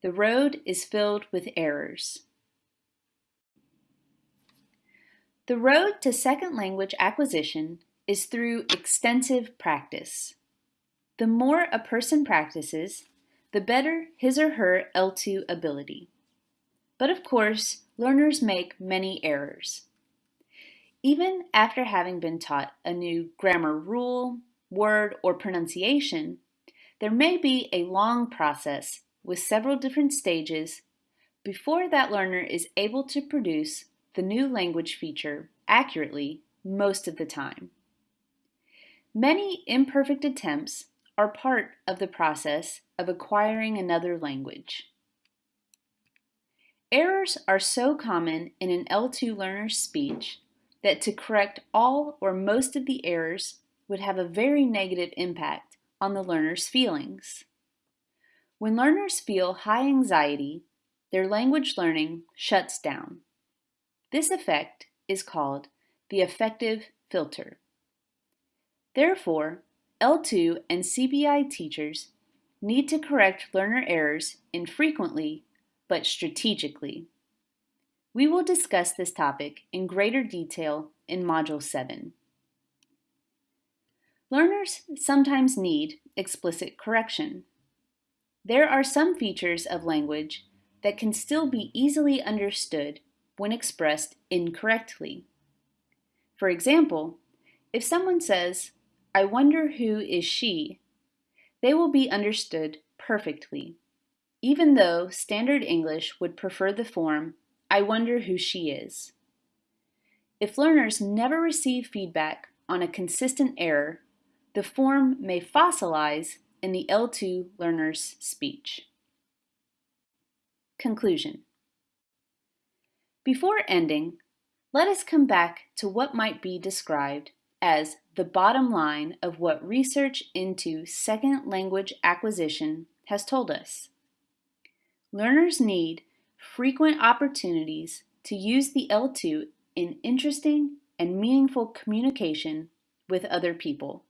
The road is filled with errors. The road to second language acquisition is through extensive practice. The more a person practices, the better his or her L2 ability. But of course, learners make many errors. Even after having been taught a new grammar rule, word, or pronunciation, there may be a long process with several different stages before that learner is able to produce the new language feature accurately most of the time. Many imperfect attempts are part of the process of acquiring another language. Errors are so common in an L2 learner's speech that to correct all or most of the errors would have a very negative impact on the learner's feelings. When learners feel high anxiety, their language learning shuts down. This effect is called the affective filter. Therefore, L2 and CBI teachers need to correct learner errors infrequently but strategically. We will discuss this topic in greater detail in Module 7. Learners sometimes need explicit correction. There are some features of language that can still be easily understood when expressed incorrectly. For example, if someone says, I wonder who is she, they will be understood perfectly, even though standard English would prefer the form, I wonder who she is. If learners never receive feedback on a consistent error, the form may fossilize in the L2 learner's speech. Conclusion before ending, let us come back to what might be described as the bottom line of what research into second language acquisition has told us. Learners need frequent opportunities to use the L2 in interesting and meaningful communication with other people.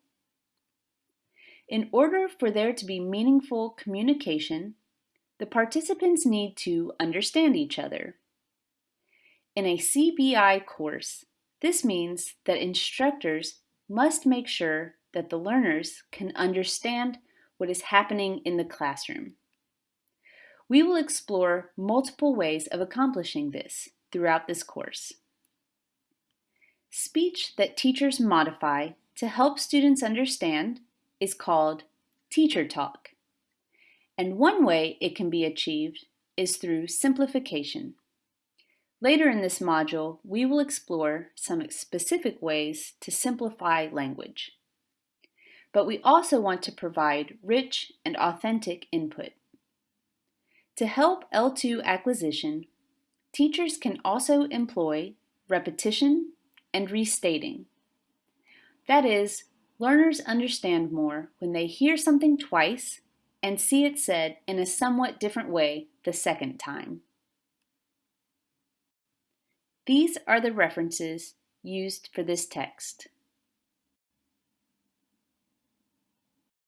In order for there to be meaningful communication, the participants need to understand each other in a CBI course, this means that instructors must make sure that the learners can understand what is happening in the classroom. We will explore multiple ways of accomplishing this throughout this course. Speech that teachers modify to help students understand is called teacher talk. And one way it can be achieved is through simplification. Later in this module, we will explore some specific ways to simplify language. But we also want to provide rich and authentic input. To help L2 acquisition, teachers can also employ repetition and restating. That is, learners understand more when they hear something twice and see it said in a somewhat different way the second time. These are the references used for this text.